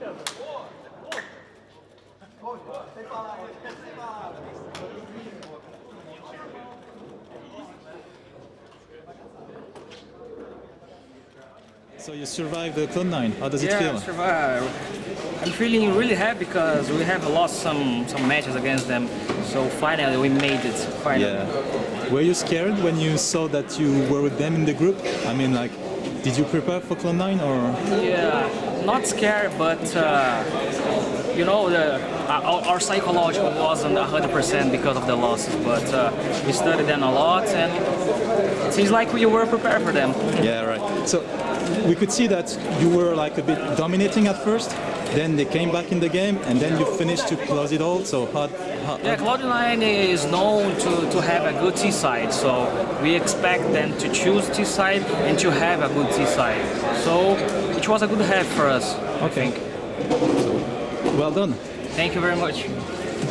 So you survived the Cloud9. How does it yeah, feel? Yeah, survived. I'm feeling really happy because we have lost some some matches against them. So finally we made it. Finally. Yeah. Were you scared when you saw that you were with them in the group? I mean, like did you prepare for Cloud9 or? Yeah, not scared, but uh, you know, the, our, our psychological wasn't 100% because of the losses, but uh, we studied them a lot and it seems like we were prepared for them. Yeah, right. So we could see that you were like a bit dominating at first, then they came back in the game, and then you finished to close it all. So how? how Yeah, Cloud9 is known to, to have a good T-side, so we expect them to choose T-side and to have a good T-side. So it was a good half for us, I Okay. think. well done. Thank you very much.